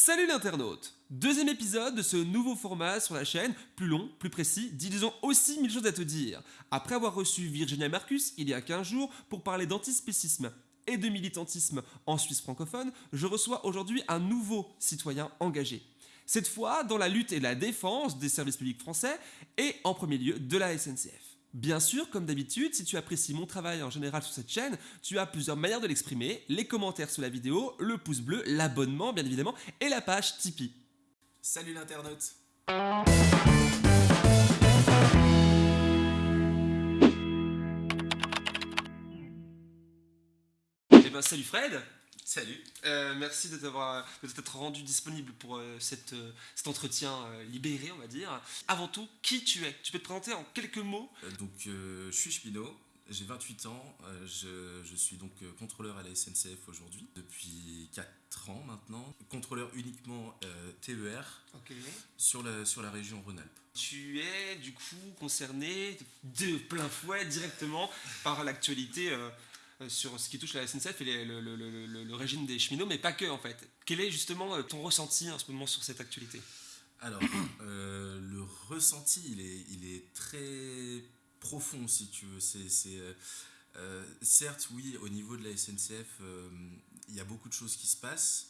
Salut l'internaute Deuxième épisode de ce nouveau format sur la chaîne, plus long, plus précis, disons aussi mille choses à te dire. Après avoir reçu Virginia Marcus il y a 15 jours pour parler d'antispécisme et de militantisme en Suisse francophone, je reçois aujourd'hui un nouveau citoyen engagé. Cette fois dans la lutte et la défense des services publics français et en premier lieu de la SNCF. Bien sûr, comme d'habitude, si tu apprécies mon travail en général sur cette chaîne, tu as plusieurs manières de l'exprimer, les commentaires sous la vidéo, le pouce bleu, l'abonnement bien évidemment, et la page Tipeee. Salut l'internaute. Eh ben salut Fred Salut Euh, merci de t'être rendu disponible pour euh, cette, euh, cet entretien libéré, on va dire. Avant tout, qui tu es? Tu peux te présenter en quelques mots? Donc je suis Chepino, j'ai 28 ans, je, je suis donc contrôleur à la SNCF aujourd'hui depuis 4 ans maintenant. Contrôleur uniquement TER sur la, sur la région Rhône-Alpes. Tu es du coup concerné de plein fouet directement par l'actualité sur ce qui touche la SNCF et le, régime des cheminots, mais pas que en fait. Quel est justement euh, ton ressenti en ce moment sur cette actualité? Alors, euh, le ressenti, il est, très profond, si tu veux. Euh, euh, certes, oui, au niveau de la SNCF, euh, il y a beaucoup de choses qui se passent.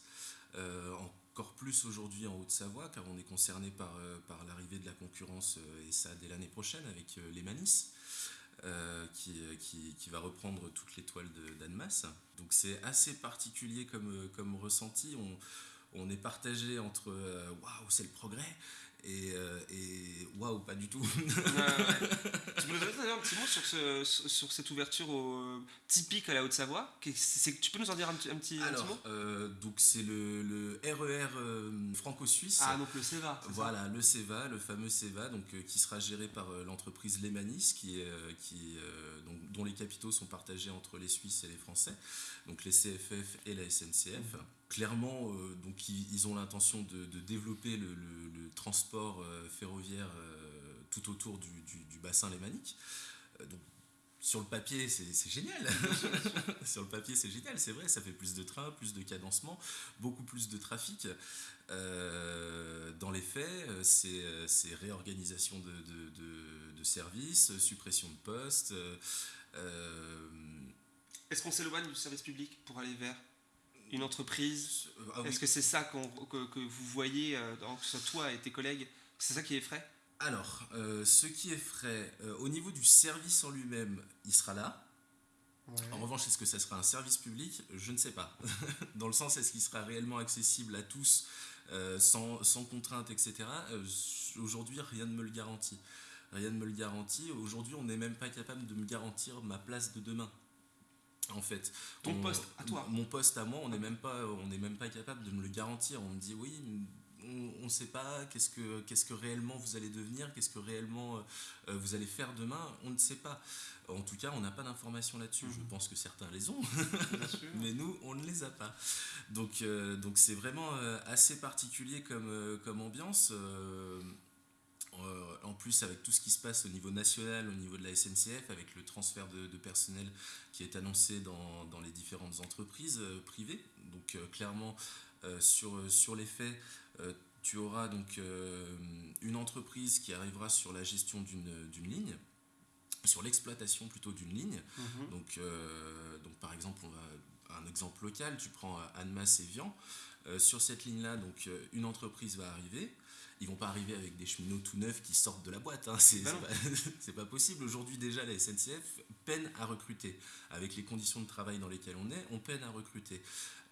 Euh, encore plus aujourd'hui en Haute-Savoie, car on est concerné par, euh, par l'arrivée de la concurrence, euh, et ça dès l'année prochaine, avec euh, les Manis. Euh, qui, euh, qui, qui va reprendre toute l'étoile de- d'Annemasse. Donc c'est assez particulier comme, euh, comme ressenti. On, on est partagé entre waouh, c'est le progrès et, euh, et waouh, pas du tout. Tu peux nous donner un petit mot sur, ce- sur- sur cette ouverture au typique à la Haute-Savoie Tu peux nous en dire un, petit- un petit, un petit Alors, mot? euh, donc c'est le, le RER euh, franco-suisse. Ah, donc le CEVA. ça? Voilà, le CEVA, le fameux CEVA, donc, euh, qui sera géré par euh, l'entreprise Lemanis, qui, est, euh, qui, euh, donc, dont les capitaux sont partagés entre les Suisses et les Français, donc les CFF et la SNCF. Clairement, euh, donc, ils, ils ont l'intention de, de développer le, le- le transport euh, ferroviaire euh, tout autour du, du- du bassin lémanique. Donc, sur le papier, c'est génial. sur le papier, c'est génial, c'est vrai, ça fait plus de trains, plus de cadencement, beaucoup plus de trafic. Dans les faits, c'est réorganisation de, de- de- de services, suppression de postes. Est-ce qu'on s'éloigne du service public pour aller vers une entreprise ah oui. Est-ce que c'est ça qu'on- que, que vous voyez, euh, dans- que ce soit toi et tes collègues? C'est ça qui effraie? Alors, euh, ce qui est frais, euh, au niveau du service en lui-même, il sera là. En revanche, est-ce que ça sera un service public? Je ne sais pas. Dans le sens, est-ce qu'il sera réellement accessible à tous euh, sans, sans contrainte, etc. Euh, Aujourd'hui, rien ne me le garantit. Rien ne me le garantit. Aujourd'hui, on n'est même pas capable de me garantir ma place de demain. En fait, Ton On- poste à toi Mon poste à moi, on n'est même pas, on n'est même pas capable de me le garantir. On me dit oui, on ne sait pas qu'est-ce que, qu'est-ce que réellement vous allez devenir, qu'est-ce que réellement euh, vous allez faire demain. On ne sait pas. En tout cas, on n'a pas d'informations là-dessus. Je Mhm. pense que certains les ont, mais nous, on ne les a pas. Donc, euh, donc c'est vraiment euh, assez particulier comme, comme ambiance. Euh, en plus, avec tout ce qui se passe au niveau national, au niveau de la SNCF, avec le transfert de, de personnel qui est annoncé dans, dans les différentes entreprises euh, privées. Donc, euh, clairement, sur, sur les faits, tu auras donc une entreprise qui arrivera sur la gestion d'une ligne, sur l'exploitation plutôt d'une ligne. Mhm. Donc, euh, donc par exemple, on va, un exemple local, tu prends euh, Annemasse et Vian. Euh, sur cette ligne-là, donc euh, une entreprise va arriver. Ils vont pas arriver avec des cheminots tout neufs qui sortent de la boîte. Hein. C'est Bah c'est pas, possible. Aujourd'hui déjà, la SNCF peine à recruter. Avec les conditions de travail dans lesquelles on est, on peine à recruter.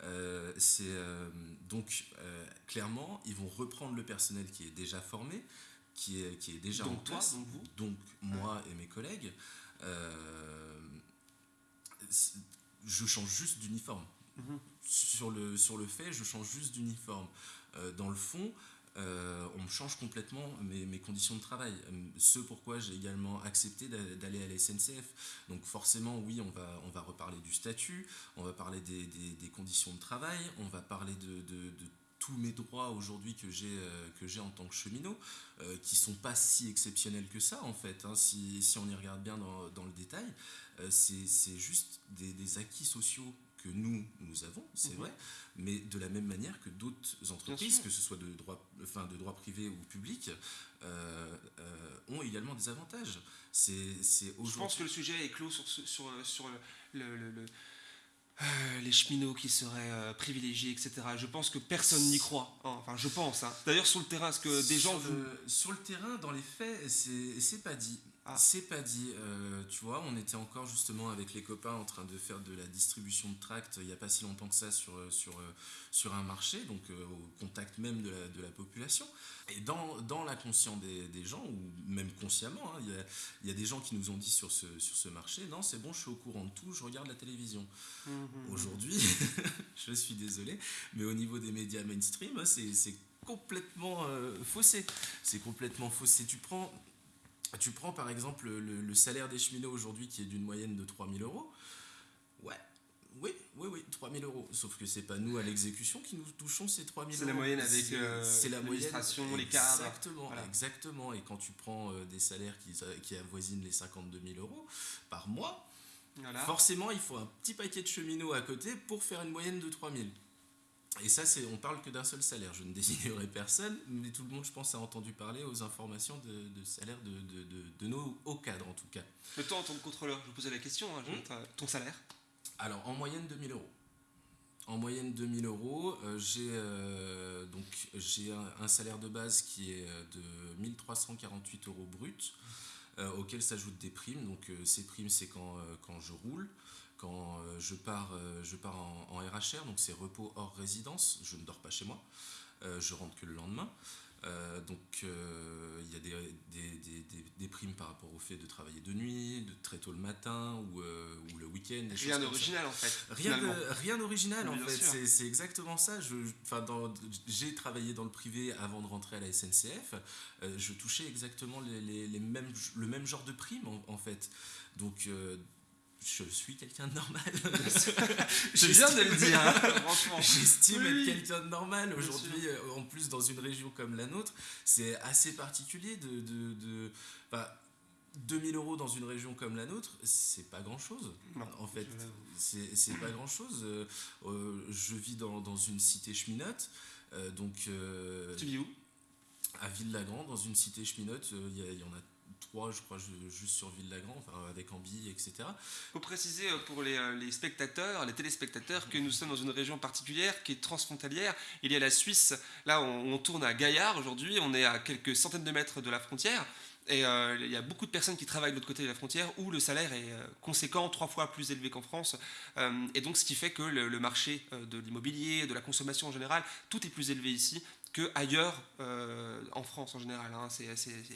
Euh, c'est euh, donc euh, clairement, ils vont reprendre le personnel qui est déjà formé, qui est, qui est déjà Donc en toi, place donc vous? Donc moi et mes collègues, je change juste d'uniforme. Mhm. Sur le, sur le fait, je change juste d'uniforme. Euh, dans le fond, euh, on change complètement mes, mes conditions de travail. Euh, Ce pourquoi j'ai également accepté d'a- d'aller à la SNCF. Donc forcément, oui, on va, on va reparler du statut, on va parler des, des- des conditions de travail, on va parler de, de- de tous mes droits aujourd'hui que j'ai euh, que j'ai en tant que cheminot, euh, qui sont pas si exceptionnels que ça en fait. hein. Si, si on y regarde bien dans, dans le détail, euh, c'est juste des, des acquis sociaux que nous, nous avons, c'est Mhm. vrai, mais de la même manière que d'autres entreprises, que ce soit de droit, enfin, de droit privé ou public, euh, euh, ont également des avantages. C'est Je pense que le sujet est clos sur, sur, sur le, le- le- le- les cheminots qui seraient euh, privilégiés, etc. Je pense que personne n'y croit. hein. Enfin, je pense. hein. D'ailleurs, sur le terrain, est-ce que des gens sur, vous... le, sur le terrain, dans les faits, c'est c'est pas dit. Ah. C'est pas dit. Euh, tu vois, on était encore justement avec les copains en train de faire de la distribution de tracts il n'y a pas si longtemps que ça sur, euh, sur, euh, sur un marché, donc euh, au contact même de la, de la population. Et dans, dans l'inconscient des, des gens, ou même consciemment, hein, il y, a, il y a des gens qui nous ont dit sur ce, sur ce marché, non, c'est bon, je suis au courant de tout, je regarde la télévision. Mhm. Aujourd'hui, je suis désolé, mais au niveau des médias mainstream, c'est c'est complètement euh, faussé. C'est complètement faussé. Tu prends, tu prends par exemple le, le salaire des cheminots aujourd'hui qui est d'une moyenne de 3000 euros. Ouais. Oui, oui, oui, 3000 euros. Sauf que c'est pas nous à l'exécution qui nous touchons ces 3000 euros. C'est la moyenne avec, euh, l'administration, les cadres. Exactement, Voilà. exactement. Et quand tu prends euh, des salaires qui, qui avoisinent les 52 000 euros par mois, Voilà. Forcément, il faut un petit paquet de cheminots à côté pour faire une moyenne de 3000. Et ça, on parle que d'un seul salaire. Je ne désignerai personne, mais tout le monde, je pense, a entendu parler aux informations de, de salaire de, de, de- de nos hauts cadres, en tout cas. Mais toi, en tant que contrôleur, je vous posais la question. hein, je- t'as- Ton salaire Alors, en moyenne, 2000 euros. En moyenne, 2000 euros. euh, j'ai, euh, un, un salaire de base qui est euh, de 1348 euros brut, euh, auquel s'ajoutent des primes. Donc, ces primes, c'est quand, quand je roule. Quand euh, je pars, euh, je pars en, en RHR, donc c'est repos hors résidence, je ne dors pas chez moi, Euh, je rentre que le lendemain. Euh, donc euh, il y a des, des, des- des- des primes par rapport au fait de travailler de nuit, de très tôt le matin ou, euh, ou le week-end. Rien d'original, en fait. Rien finalement. de- rien d'original en fait, c'est, exactement ça. J'ai travaillé dans le privé avant de rentrer à la SNCF. Je touchais exactement les, les- les mêmes, le même genre de prime en, en fait. Donc je suis quelqu'un de normal. Je viens de le dire, hein, franchement. J'estime Oui, être quelqu'un de normal aujourd'hui, euh, en plus dans une région comme la nôtre, c'est assez particulier de... de, de- enfin, 2000 euros dans une région comme la nôtre, c'est pas grand chose. Non, en fait, c'est pas grand chose. je vis dans, dans une cité cheminote, euh, donc euh, Tu vis où? à Ville-Lagrand, dans une cité cheminote, euh, il y, a- il y en a trois, je crois, ju- juste sur Ville-Lagrand, enfin, avec Ambi, etc. faut préciser euh, pour les, euh, les spectateurs, les téléspectateurs, que nous sommes dans une région particulière qui est transfrontalière. Il y a la Suisse, là on, tourne à Gaillard aujourd'hui, on est à quelques centaines de mètres de la frontière. Et euh, il y a beaucoup de personnes qui travaillent de l'autre côté de la frontière où le salaire est conséquent, trois fois plus élevé qu'en France. Et donc ce qui fait que le, marché de l'immobilier, de la consommation en général, tout est plus élevé ici qu'ailleurs euh, en France en général. hein.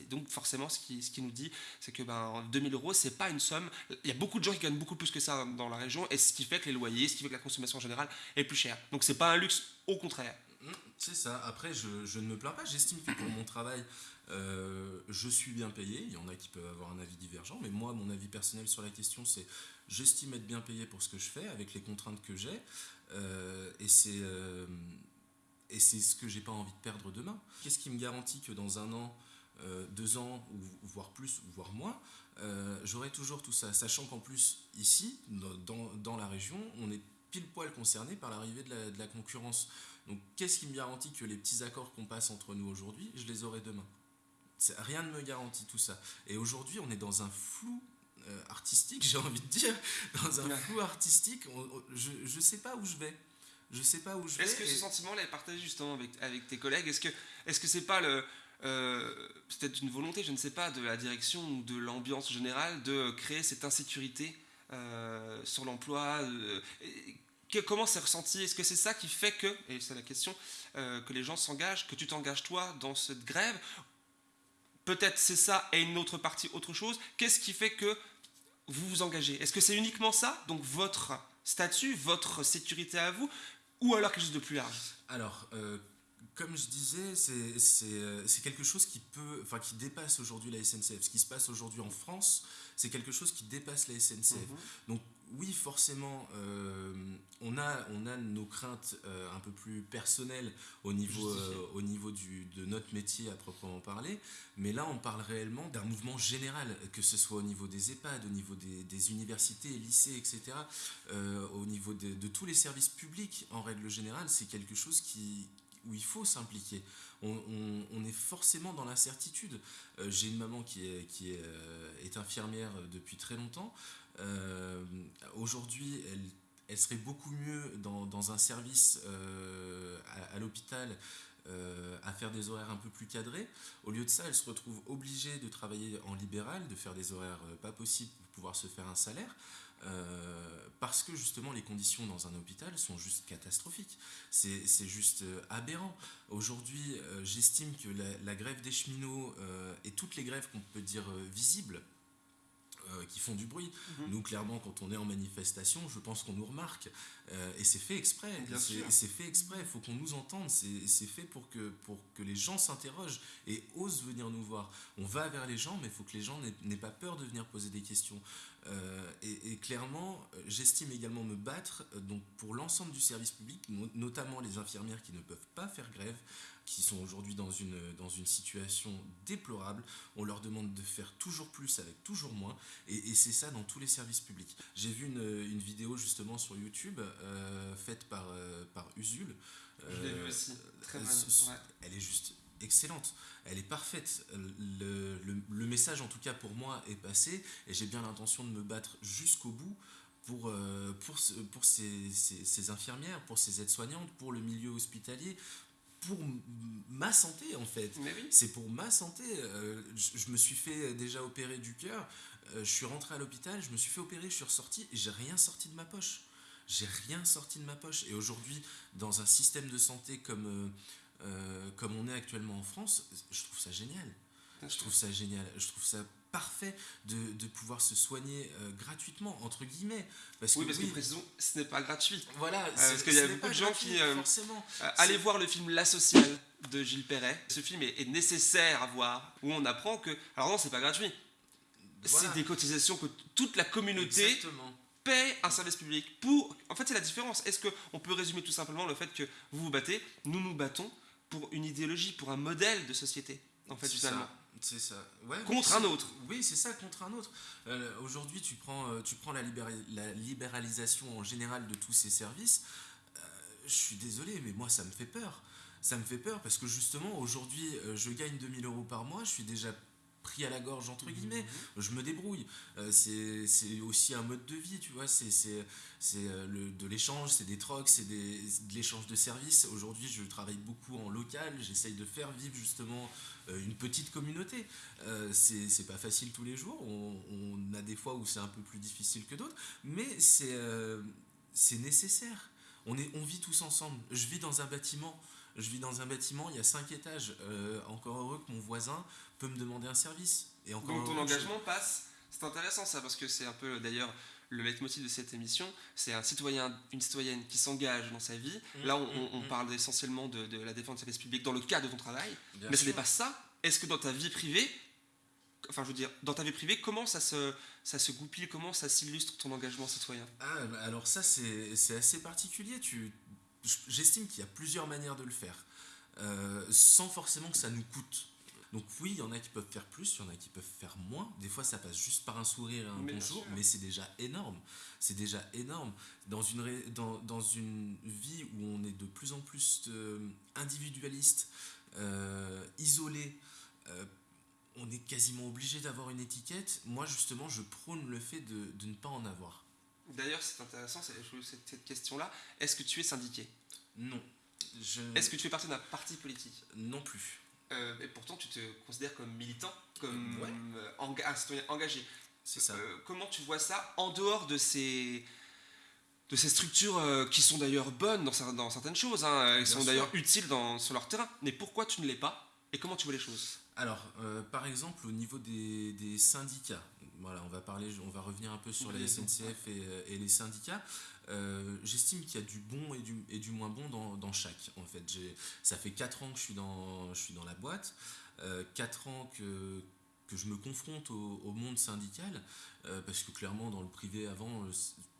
Donc forcément ce qui, nous dit, c'est que ben, 2000 euros, c'est pas une somme. Il y a beaucoup de gens qui gagnent beaucoup plus que ça dans la région, et ce qui fait que les loyers, ce qui fait que la consommation en général est plus chère. Donc c'est pas un luxe, au contraire. Mm, C'est ça. Après, je, ne me plains pas. J'estime que pour mon travail, euh, je suis bien payé. Il y en a qui peuvent avoir un avis divergent, mais moi, mon avis personnel sur la question, c'est j'estime être bien payé pour ce que je fais, avec les contraintes que j'ai, euh, et c'est et c'est ce que j'ai pas envie de perdre demain. Qu'est-ce qui me garantit que dans un an, euh, deux ans, ou voire plus, ou voire moins, euh, j'aurai toujours tout ça, sachant qu'en plus ici, dans, la région, on est pile poil concerné par l'arrivée de la, de la concurrence. Donc qu'est-ce qui me garantit que les petits accords qu'on passe entre nous aujourd'hui, je les aurai demain? Rien ne me garantit tout ça. Et aujourd'hui, on est dans un flou euh, artistique, j'ai envie de dire, dans un flou artistique. on- on- je ne sais pas où je vais. Je sais pas où je vais. Est-ce que ce sentiment-là est partagé justement avec, avec tes collègues? Est-ce que est-ce que c'est pas le euh, peut-être une volonté, je ne sais pas, de la direction ou de l'ambiance générale de créer cette insécurité euh, sur l'emploi euh, que- Comment c'est ressenti? Est-ce que c'est ça qui fait que, et c'est la question, euh, que les gens s'engagent, que tu t'engages toi dans cette grève? Peut-être c'est ça et une autre partie autre chose. Qu'est-ce qui fait que vous vous engagez? Est-ce que c'est uniquement ça? Donc votre statut, votre sécurité à vous ou alors quelque chose de plus large. Alors, euh, comme je disais, c'est quelque chose qui peut, enfin qui dépasse aujourd'hui la SNCF. Ce qui se passe aujourd'hui en France, c'est quelque chose qui dépasse la SNCF. Mhm. Donc oui, forcément, euh, on, a, on a nos craintes euh, un peu plus personnelles au niveau, euh, au niveau du, de notre métier à proprement parler, mais là on parle réellement d'un mouvement général, que ce soit au niveau des EHPAD, au niveau des, des universités, lycées, etc., au niveau de, de, tous les services publics en règle générale, c'est quelque chose qui, où il faut s'impliquer. On, est forcément dans l'incertitude. J'ai une maman qui est, est infirmière depuis très longtemps. Euh, aujourd'hui, elle, serait beaucoup mieux dans, un service euh, à, l'hôpital euh, à faire des horaires un peu plus cadrés. Au lieu de ça, elle se retrouve obligée de travailler en libéral, de faire des horaires pas possibles pour pouvoir se faire un salaire. parce que justement les conditions dans un hôpital sont juste catastrophiques. C'est juste aberrant. Aujourd'hui, j'estime que la, grève des cheminots et toutes les grèves qu'on peut dire visibles, euh, qui font du bruit. Mhm. Nous, clairement, quand on est en manifestation, je pense qu'on nous remarque. Euh, et c'est fait exprès. C'est fait exprès. Il faut qu'on nous entende. C'est fait pour que, pour que les gens s'interrogent et osent venir nous voir. On va vers les gens, mais il faut que les gens n'aient pas peur de venir poser des questions. Euh, et, clairement, j'estime également me battre donc pour l'ensemble du service public, notamment les infirmières qui ne peuvent pas faire grève, qui sont aujourd'hui dans une, dans une situation déplorable. On leur demande de faire toujours plus avec toujours moins. Et, c'est ça dans tous les services publics. J'ai vu une, une, vidéo justement sur YouTube euh, faite par, euh, par Usul. Je l'ai vu aussi. Très euh, Elle est juste excellente, elle est parfaite. Le, le, le, message, en tout cas pour moi, est passé et j'ai bien l'intention de me battre jusqu'au bout pour, pour, pour ces, ces, ces, infirmières, pour ces aides-soignantes, pour le milieu hospitalier, pour ma santé en fait. C'est pour ma santé. Euh, je, me suis fait déjà opérer du cœur. Euh, je suis rentré à l'hôpital, je me suis fait opérer, je suis ressorti et j'ai rien sorti de ma poche. J'ai rien sorti de ma poche. Et aujourd'hui, dans un système de santé comme, euh, comme on est actuellement en France, je trouve ça génial. Je trouve ça génial. Je trouve ça parfait de, de pouvoir se soigner euh, gratuitement, entre guillemets. Parce oui, que, parce que précisons, ce n'est pas gratuit. Voilà, euh, parce qu'il y a beaucoup de gens qui. Euh, forcément. allez voir le film La Sociale de Gilles Perret. Ce film est, nécessaire à voir, où on apprend que. Alors non, c'est pas gratuit. C'est des cotisations que toute la communauté. paie un service public pour... En fait, c'est la différence. Est-ce qu'on peut résumer tout simplement le fait que vous vous battez, nous nous battons pour une idéologie, pour un modèle de société, en fait, finalement. C'est ça. contre un autre. Oui, c'est ça, contre un autre. Euh, aujourd'hui, tu prends, euh, tu prends la, la, libéralisation en général de tous ces services. Euh, je suis désolé, mais moi, ça me fait peur. Ça me fait peur parce que justement, aujourd'hui, je gagne 2000 euros par mois. Je suis déjà pris à la gorge entre mhm. guillemets je me débrouille c'est aussi un mode de vie tu vois c'est de l'échange c'est des trocs c'est de l'échange de services aujourd'hui je travaille beaucoup en local j'essaye de faire vivre justement euh, une petite communauté. Euh, c'est pas facile tous les jours, on, a des fois où c'est un peu plus difficile que d'autres, mais c'est euh, nécessaire. On, est, on vit tous ensemble. Je vis dans un bâtiment, je vis dans un bâtiment, il y a cinq étages. encore heureux que mon voisin peut me demander un service. Et encore Donc ton engagement passe. C'est intéressant ça parce que c'est un peu d'ailleurs le leitmotiv de cette émission, c'est un citoyen, une citoyenne qui s'engage dans sa vie. Mmh, Là, on, mmh, mmh. parle essentiellement de, la défense du service public dans le cadre de ton travail, mais ce n'est pas ça. Est-ce que dans ta vie privée, enfin je veux dire, dans ta vie privée, comment ça se, ça se goupille, comment ça s'illustre ton engagement citoyen? Ah, bah, Alors ça, c'est assez particulier. J'estime qu'il y a plusieurs manières de le faire, euh, sans forcément que ça nous coûte. Donc oui, il y en a qui peuvent faire plus, il y en a qui peuvent faire moins. Des fois, ça passe juste par un sourire et un bonjour, mais c'est déjà énorme. C'est déjà énorme. Dans une, dans, dans, une vie où on est de plus en plus euh, individualiste, euh, isolé, euh, on est quasiment obligé d'avoir une étiquette. Moi, justement, je prône le fait de, de ne pas en avoir. D'ailleurs, c'est intéressant cette, cette question-là. Est-ce que tu es syndiqué? Non. Est-ce que tu fais partie d'un parti politique? Non plus. Euh, et pourtant, tu te considères comme militant, comme euh, un citoyen engagé. C'est ça. Euh, comment tu vois ça en dehors de ces, de ces structures qui sont d'ailleurs bonnes dans, dans, certaines choses, hein, elles sont d'ailleurs utiles dans, sur leur terrain, mais pourquoi tu ne l'es pas? Et comment tu vois les choses? Alors, par exemple, au niveau des, des syndicats, voilà, on va parler, on va revenir un peu sur la SNCF et, euh, et les syndicats. Euh, J'estime qu'il y a du bon et du, et du moins bon dans, dans chaque. En fait, ça fait 4 ans que je suis dans, je suis dans la boîte, euh, 4 ans que, que je me confronte au, au monde syndical, euh, parce que clairement dans le privé avant,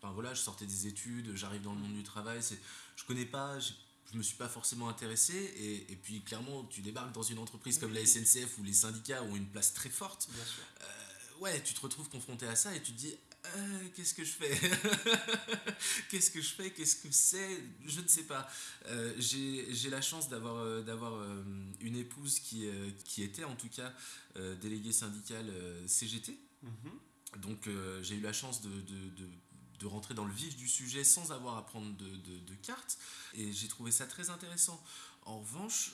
enfin, voilà, je sortais des études, j'arrive dans le monde du travail, je connais pas, je me suis pas forcément intéressé, et, et puis clairement tu débarques dans une entreprise comme la SNCF où les syndicats ont une place très forte Bien sûr. euh, ouais, tu te retrouves confronté à ça et tu te dis Euh, qu'est-ce que je fais? Qu'est-ce que je fais? Qu'est-ce que c'est? Je ne sais pas. Euh, J'ai la chance d'avoir euh, d'avoir euh, une épouse qui, qui était en tout cas déléguée syndicale CGT. Mhm. Donc j'ai eu la chance de, de, de- de rentrer dans le vif du sujet sans avoir à prendre de, de, de cartes et j'ai trouvé ça très intéressant. En revanche,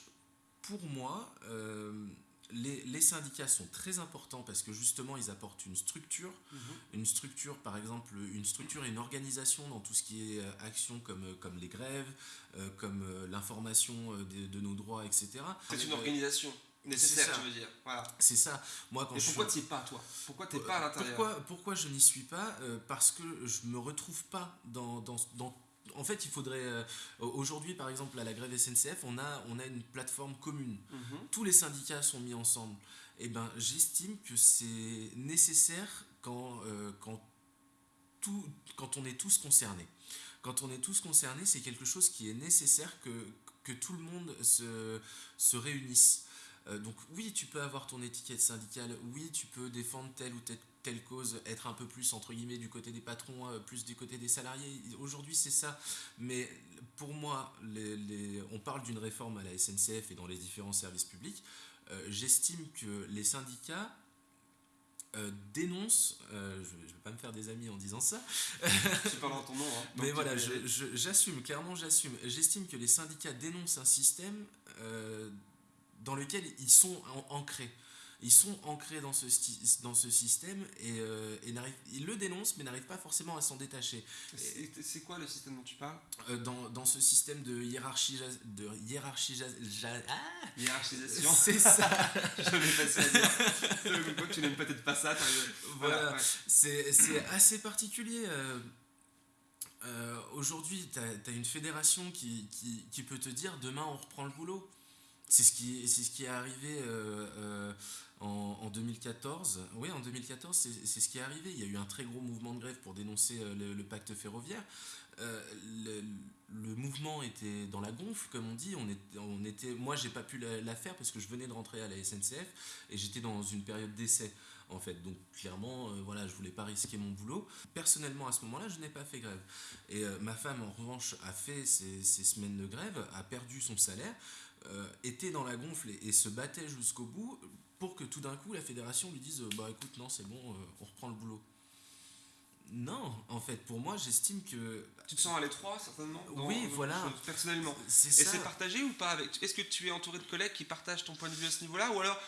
pour moi, euh, les, les syndicats sont très importants parce que justement ils apportent une structure, Mhm. une structure par exemple, une structure et une organisation dans tout ce qui est euh, action comme, euh, comme les grèves, euh, comme euh, l'information de, de nos droits, etc. C'est une organisation nécessaire, ça. tu veux dire. Voilà. C'est ça. Moi, quand Et je pourquoi suis- tu es pas, toi? Pourquoi tu pas à l'intérieur? pourquoi, pourquoi je n'y suis pas? Euh, Parce que je me retrouve pas dans. dans, dans- en fait, il faudrait. euh, Aujourd'hui, par exemple, à la grève SNCF, on a, on a une plateforme commune. Mhm. Tous les syndicats sont mis ensemble. Et ben, j'estime que c'est nécessaire quand, euh, quand, tout, quand on est tous concernés. Quand on est tous concernés, c'est quelque chose qui est nécessaire que, que tout le monde se, se réunisse. Euh, donc oui, tu peux avoir ton étiquette syndicale, oui, tu peux défendre telle ou telle, telle cause, être un peu plus, entre guillemets, du côté des patrons, euh, plus du côté des salariés. Aujourd'hui, c'est ça. Mais pour moi, les- les- on parle d'une réforme à la SNCF et dans les différents services publics. Euh, J'estime que les syndicats euh, dénoncent, euh, je ne vais pas me faire des amis en disant ça, Tu parles en ton nom. Hein. mais voilà, j'assume, clairement j'assume. J'estime que les syndicats dénoncent un système euh, dans lequel ils sont an- ancrés. Ils sont ancrés dans ce, dans ce système et, euh, et ils le dénoncent mais n'arrivent pas forcément à s'en détacher. C'est quoi le système dont tu parles? Euh, dans, dans ce système de hiérarchie... De hiérarchie ah Hiérarchisation. c'est ça Je l'ai passé à dire. Coup, tu n'aimes peut-être pas ça. Voilà. ouais. C'est c'est assez particulier. euh, euh, Aujourd'hui, tu as, une fédération qui, qui, qui peut te dire demain on reprend le boulot. C'est ce, qui- c'est ce qui est arrivé euh, euh, en, en 2014. Oui, en 2014, c'est ce qui est arrivé. Il y a eu un très gros mouvement de grève pour dénoncer euh, le, pacte ferroviaire. Euh, le, mouvement était dans la gonfle, comme on dit. On était, on moi, j'ai pas pu la, faire parce que je venais de rentrer à la SNCF et j'étais dans une période d'essai en fait. Donc clairement, euh, voilà, je voulais pas risquer mon boulot. Personnellement, à ce moment-là, je n'ai pas fait grève. Et euh, ma femme, en revanche, a fait ces semaines de grève, a perdu son salaire, était dans la gonfle et se battait jusqu'au bout pour que tout d'un coup la fédération lui dise euh, bah écoute non c'est bon euh, on reprend le boulot non en fait pour moi j'estime que Tu te sens à l'étroit, certainement dans- Oui, voilà. chose, Personnellement. c'est Et c'est partagé ou pas avec Est-ce que tu es entouré de collègues qui partagent ton point de vue à ce niveau-là Ou alors,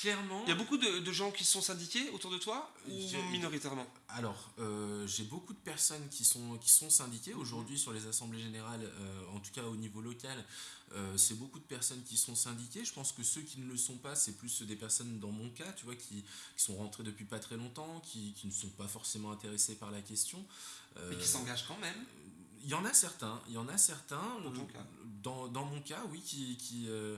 clairement il y a beaucoup de, de gens qui sont syndiqués autour de toi Ou minoritairement? Alors, euh, j'ai beaucoup de personnes qui sont, qui sont syndiquées aujourd'hui sur les assemblées générales, euh, en tout cas au niveau local. euh, c'est beaucoup de personnes qui sont syndiquées. Je pense que ceux qui ne le sont pas, c'est plus des personnes dans mon cas, tu vois, qui, qui sont rentrées depuis pas très longtemps, qui, qui ne sont pas forcément intéressés par la question. Mais qui s'engagent quand même il y en a certains, il y en a certains. Dans dans, dans mon cas, oui, qui, qui, euh,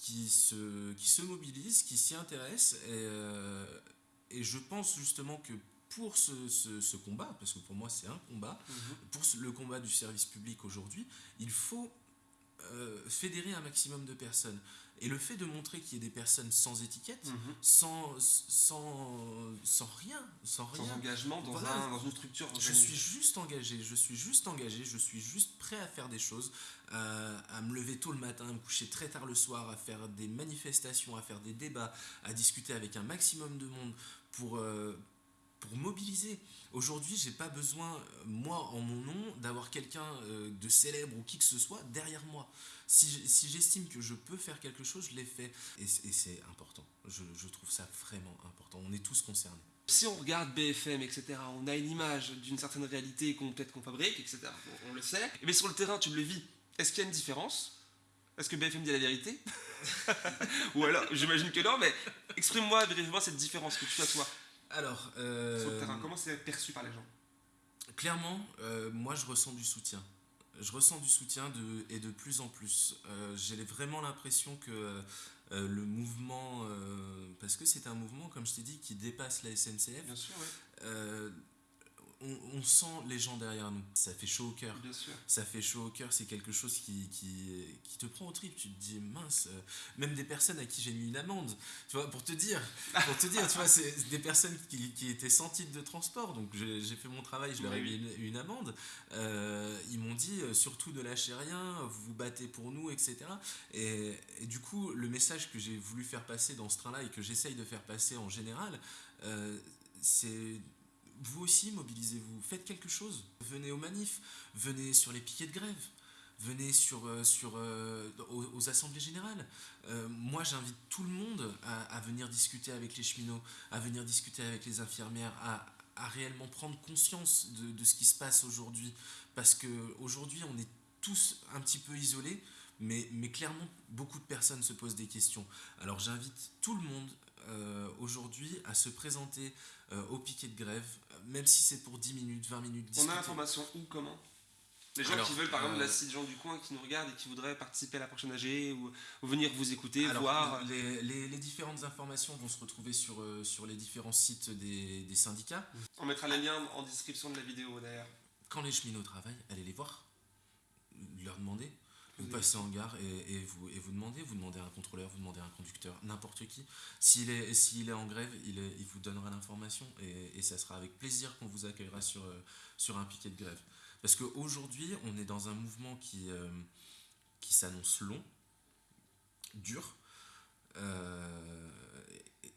qui, se, qui se mobilisent, qui s'y intéressent. Et, euh, et je pense justement que pour ce, ce, ce combat, parce que pour moi c'est un combat, Mhm. pour le combat du service public aujourd'hui, il faut euh, fédérer un maximum de personnes. Et le fait de montrer qu'il y ait des personnes sans étiquette, Mhm. sans, sans, sans rien, sans rien, Sans engagement dans, Voilà. un- dans une structure je suis juste engagé, je suis juste engagé, je suis juste prêt à faire des choses, à, à me lever tôt le matin, à me coucher très tard le soir, à faire des manifestations, à faire des débats, à discuter avec un maximum de monde pour, euh, pour mobiliser. Aujourd'hui, j'ai pas besoin, euh, moi, en mon nom, d'avoir quelqu'un euh, de célèbre ou qui que ce soit derrière moi. Si j'estime que je peux faire quelque chose, je l'ai fait. Et, c'est important. Je, trouve ça vraiment important. On est tous concernés. Si on regarde BFM, etc., on a une image d'une certaine réalité qu'on peut-être qu'on fabrique, etc. On, on le sait. Mais sur le terrain, tu le vis. Est-ce qu'il y a une différence? Est-ce que BFM dit la vérité? Ou alors, j'imagine que non, mais exprime-moi brièvement cette différence que tu as toi. Alors, sur euh, le terrain Comment c'est perçu par les gens? Clairement, euh, moi je ressens du soutien. Je ressens du soutien de, et de plus en plus. Euh, J'ai vraiment l'impression que euh, le mouvement, euh, parce que c'est un mouvement, comme je t'ai dit, qui dépasse la SNCF, Bien sûr, oui. On, on sent les gens derrière nous. Ça fait chaud au cœur. Bien sûr. ça fait chaud au cœur, c'est quelque chose qui, qui, qui te prend au trip. Tu te dis, mince, euh, même des personnes à qui j'ai mis une amende, tu vois, pour te dire, pour te dire, tu vois, c'est des personnes qui, qui étaient sans titre de transport, donc j'ai fait mon travail, je leur ai mis une, une amende. Euh, ils m'ont dit, euh, surtout ne lâchez rien, vous vous battez pour nous, etc. Et, et du coup, le message que j'ai voulu faire passer dans ce train-là et que j'essaye de faire passer en général, euh, c'est vous aussi mobilisez-vous, faites quelque chose. Venez aux manifs, venez sur les piquets de grève, venez sur, euh, sur, euh, aux, assemblées générales. Euh, moi, j'invite tout le monde à, à venir discuter avec les cheminots, à venir discuter avec les infirmières, à, à réellement prendre conscience de, de ce qui se passe aujourd'hui. Parce qu'aujourd'hui, on est tous un petit peu isolés, mais, mais clairement, beaucoup de personnes se posent des questions. Alors j'invite tout le monde euh, aujourd'hui à se présenter euh, au piquet de grève, même si c'est pour 10 minutes, 20 minutes. On discuter. a l'information où, comment? Les gens Alors, qui veulent, par exemple, euh, la site gens du coin qui nous regardent et qui voudraient participer à la prochaine AG ou, ou venir vous écouter, Alors, voir. les, les- les différentes informations vont se retrouver sur, euh, sur les différents sites des, des syndicats. On mettra les liens en description de la vidéo d'ailleurs. Quand les cheminots travaillent, allez les voir, leur demander. Vous passez en gare et, et vous, et vous demandez, vous demandez à un contrôleur, vous demandez à un conducteur, n'importe qui. S'il est, s'il est en grève, il, est- il vous donnera l'information et, et ça sera avec plaisir qu'on vous accueillera sur, euh, sur un piquet de grève. Parce qu'aujourd'hui, on est dans un mouvement qui, euh, qui s'annonce long, dur. euh,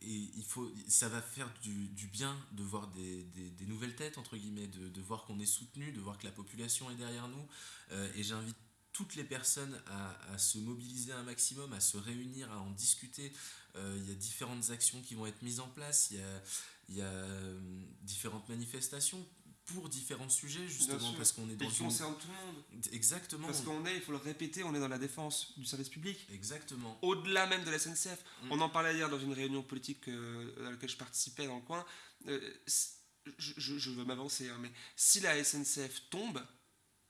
et il faut, ça va faire du, du bien de voir des, des- des nouvelles têtes, entre guillemets, de, de voir qu'on est soutenu, de voir que la population est derrière nous. Euh, et j'invite toutes les personnes à, à se mobiliser un maximum, à se réunir, à en discuter. Euh, il y a différentes actions qui vont être mises en place, il y a, il y a euh, différentes manifestations pour différents sujets, justement, parce qu'on est Et dans qui une... concerne tout le monde. Exactement. Parce qu'on est, il faut le répéter, on est dans la défense du service public. Exactement. Au-delà même de la SNCF. Mm. On en parlait hier dans une réunion politique euh, à laquelle je participais dans le coin. Euh, je veux m'avancer, hein, mais si la SNCF tombe,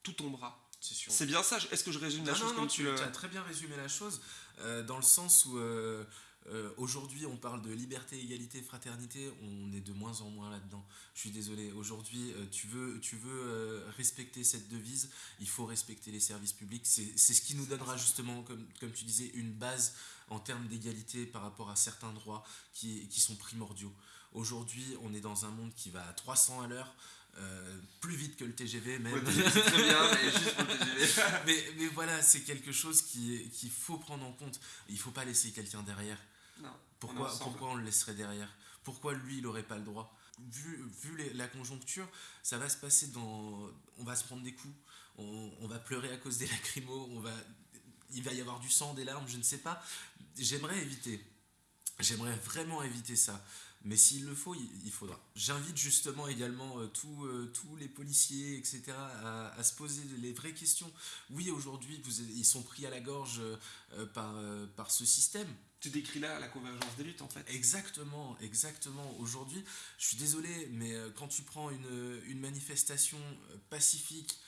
tout tombera. C'est bien ça. Est-ce que je résume la chose non, comme non, tu as très bien résumé la chose, euh, dans le sens où euh, euh, aujourd'hui on parle de liberté, égalité, fraternité, on est de moins en moins là-dedans. Je suis désolé, aujourd'hui tu veux, tu veux respecter cette devise, il faut respecter les services publics, c'est c'est ce qui nous donnera justement, comme, comme tu disais, une base en termes d'égalité par rapport à certains droits qui, qui sont primordiaux. Aujourd'hui on est dans un monde qui va à 300 à l'heure. Euh, plus vite que le TGV même. Ouais, c'est très bien, mais juste pour le TGV. mais, mais voilà, c'est quelque chose qui- qu'il faut prendre en compte. Il faut pas laisser quelqu'un derrière. Non, on Pourquoi, ensemble. pourquoi on le laisserait derrière? Pourquoi lui, il n'aurait pas le droit? Vu, vu les- la conjoncture, ça va se passer dans... On va se prendre des coups, on, on va pleurer à cause des lacrymos, on va, il va y avoir du sang, des larmes, je ne sais pas. J'aimerais éviter. J'aimerais vraiment éviter ça. Mais s'il le faut, il, faudra. J'invite justement également euh, tous, euh, tous les policiers, etc., à, à se poser les vraies questions. Oui, aujourd'hui, ils sont pris à la gorge euh, par, euh, par ce système. Tu décris là la convergence des luttes en fait. Exactement, exactement. Aujourd'hui, je suis désolé, mais quand tu prends une, une manifestation pacifique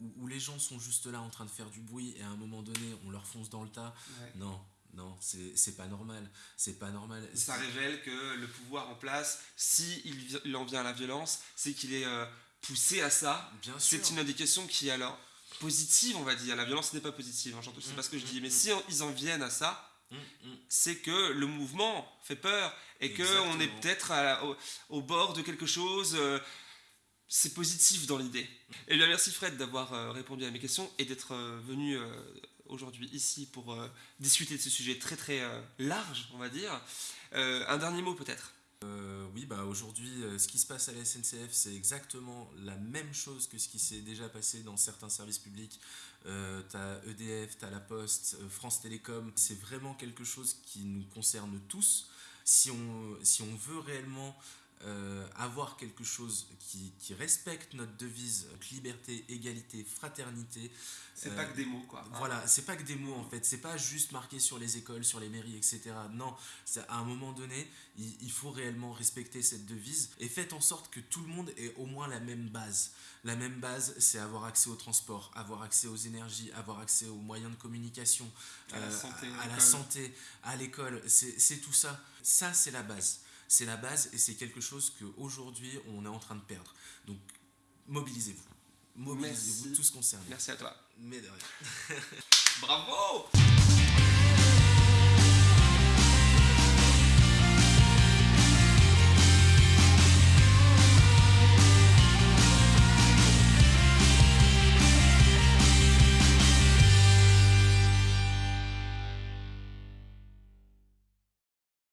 où, où les gens sont juste là en train de faire du bruit et à un moment donné on leur fonce dans le tas, Ouais. non, non, c'est pas normal. C'est pas normal. Ça révèle que le pouvoir en place, si il, en vient à la violence, c'est qu'il est euh, poussé à ça. Bien sûr. C'est une indication qui est alors positive, on va dire. La violence n'est pas positive, hein, c'est Mm, pas ce que je mm, dis. Mais mm. si en- ils en viennent à ça, hum. c'est que le mouvement fait peur et qu'on est peut-être au, au bord de quelque chose. euh, c'est positif dans l'idée. Et bien merci Fred d'avoir euh, répondu à mes questions et d'être venu aujourd'hui ici pour euh, discuter de ce sujet très très euh, large, on va dire. Euh, un dernier mot peut-être. Oui, bah aujourd'hui, ce qui se passe à la SNCF, c'est exactement la même chose que ce qui s'est déjà passé dans certains services publics. T'as EDF, t'as la Poste, France Télécom. C'est vraiment quelque chose qui nous concerne tous. Si on, si on veut réellement euh, avoir quelque chose qui, qui respecte notre devise donc liberté, égalité, fraternité. C'est Euh, pas que des mots, quoi. Voilà, c'est pas que des mots en fait, c'est pas juste marqué sur les écoles, sur les mairies, etc. Non, à un moment donné, il, il faut réellement respecter cette devise et faites en sorte que tout le monde ait au moins la même base. La même base, c'est avoir accès au transport, avoir accès aux énergies, avoir accès aux moyens de communication, À la euh, santé, à, la l'école. santé, à l'école. C'est c'est tout ça. Ça, c'est la base. C'est la base et c'est quelque chose qu'aujourd'hui, on est en train de perdre. Donc, mobilisez-vous. Mobilisez-vous Merci. tous concernés. Merci à toi. Mais de rien. Bravo